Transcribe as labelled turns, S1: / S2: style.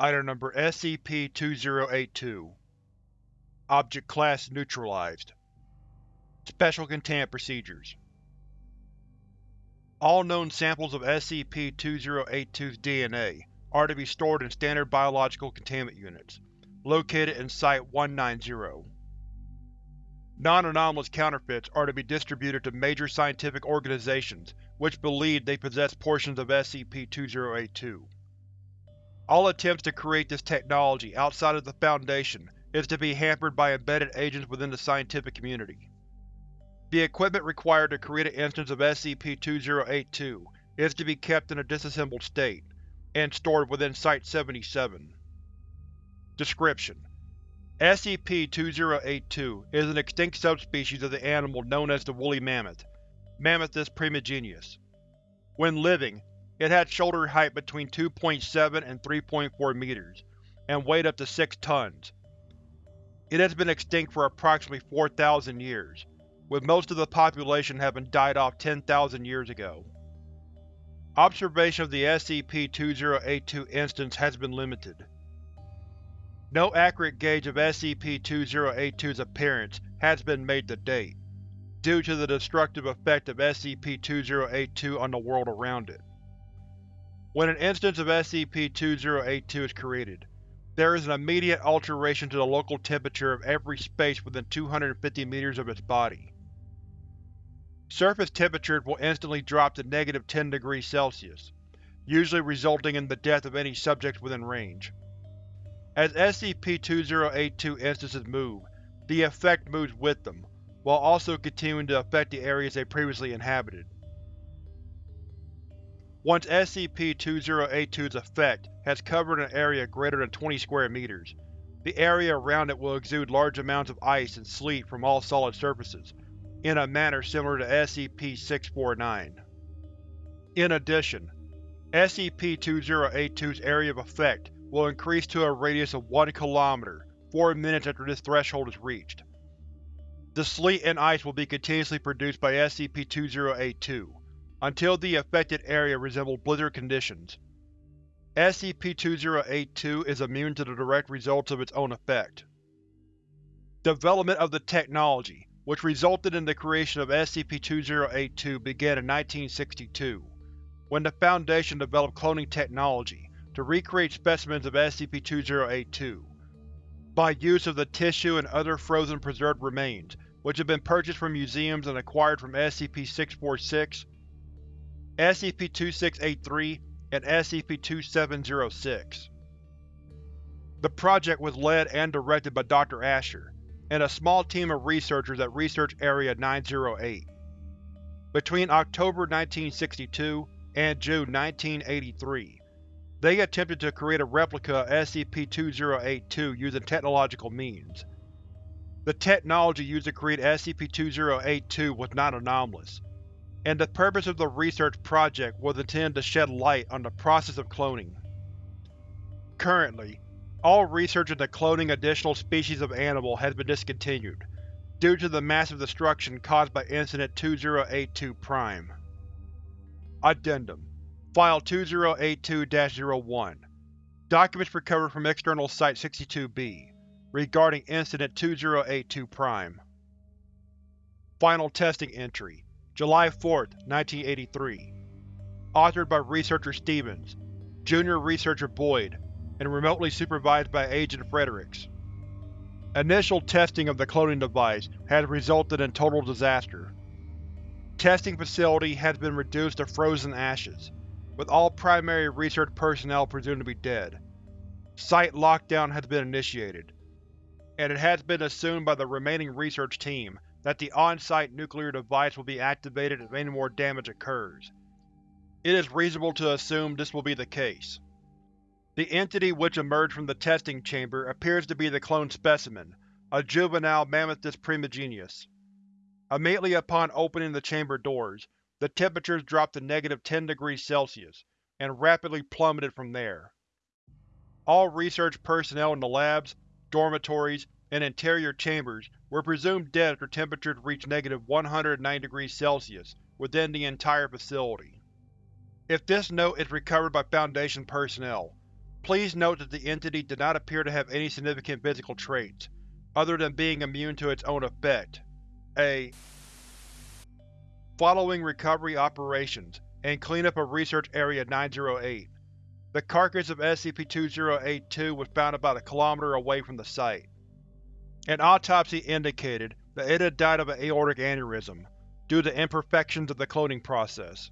S1: Item Number SCP-2082 Object Class Neutralized Special Containment Procedures All known samples of SCP-2082's DNA are to be stored in Standard Biological Containment Units, located in Site-190. Non-anomalous counterfeits are to be distributed to major scientific organizations which believe they possess portions of SCP-2082. All attempts to create this technology outside of the Foundation is to be hampered by embedded agents within the scientific community. The equipment required to create an instance of SCP-2082 is to be kept in a disassembled state, and stored within Site-77. Description: SCP-2082 is an extinct subspecies of the animal known as the woolly mammoth, Mammuthus primigenius. When living, it had shoulder height between 2.7 and 3.4 meters, and weighed up to 6 tons. It has been extinct for approximately 4,000 years, with most of the population having died off 10,000 years ago. Observation of the SCP-2082 instance has been limited. No accurate gauge of SCP-2082's appearance has been made to date, due to the destructive effect of SCP-2082 on the world around it. When an instance of SCP-2082 is created, there is an immediate alteration to the local temperature of every space within 250 meters of its body. Surface temperatures will instantly drop to negative 10 degrees Celsius, usually resulting in the death of any subjects within range. As SCP-2082 instances move, the effect moves with them, while also continuing to affect the areas they previously inhabited. Once SCP-2082's effect has covered an area greater than 20 square meters, the area around it will exude large amounts of ice and sleet from all solid surfaces, in a manner similar to SCP-649. In addition, SCP-2082's area of effect will increase to a radius of 1 km 4 minutes after this threshold is reached. The sleet and ice will be continuously produced by SCP-2082, until the affected area resembled blizzard conditions. SCP-2082 is immune to the direct results of its own effect. Development of the technology, which resulted in the creation of SCP-2082 began in 1962, when the Foundation developed cloning technology to recreate specimens of SCP-2082, by use of the tissue and other frozen preserved remains which have been purchased from museums and acquired from SCP-646, SCP-2683, and SCP-2706. The project was led and directed by Dr. Asher, and a small team of researchers at Research Area 908. Between October 1962 and June 1983, they attempted to create a replica of SCP-2082 using technological means. The technology used to create SCP-2082 was not anomalous, and the purpose of the research project was intended to shed light on the process of cloning. Currently, all research into cloning additional species of animal has been discontinued, due to the massive destruction caused by Incident 2082-Prime. Addendum File 2082-01 Documents recovered from External Site-62-B regarding Incident 2082-Prime Final Testing Entry July 4, 1983 Authored by Researcher Stevens, Junior Researcher Boyd, and remotely supervised by Agent Fredericks. Initial testing of the cloning device has resulted in total disaster. Testing facility has been reduced to frozen ashes, with all primary research personnel presumed to be dead. Site lockdown has been initiated, and it has been assumed by the remaining research team that the on-site nuclear device will be activated if any more damage occurs. It is reasonable to assume this will be the case. The entity which emerged from the testing chamber appears to be the cloned specimen, a juvenile Mammuthus primigenius. Immediately upon opening the chamber doors, the temperatures dropped to negative 10 degrees Celsius, and rapidly plummeted from there. All research personnel in the labs, dormitories, and interior chambers were presumed dead after temperatures reached negative 109 degrees Celsius within the entire facility. If this note is recovered by Foundation personnel, Please note that the entity did not appear to have any significant physical traits, other than being immune to its own effect. A. Following recovery operations, and cleanup of Research Area 908, the carcass of SCP-2082 was found about a kilometer away from the site. An autopsy indicated that it had died of an aortic aneurysm, due to imperfections of the cloning process.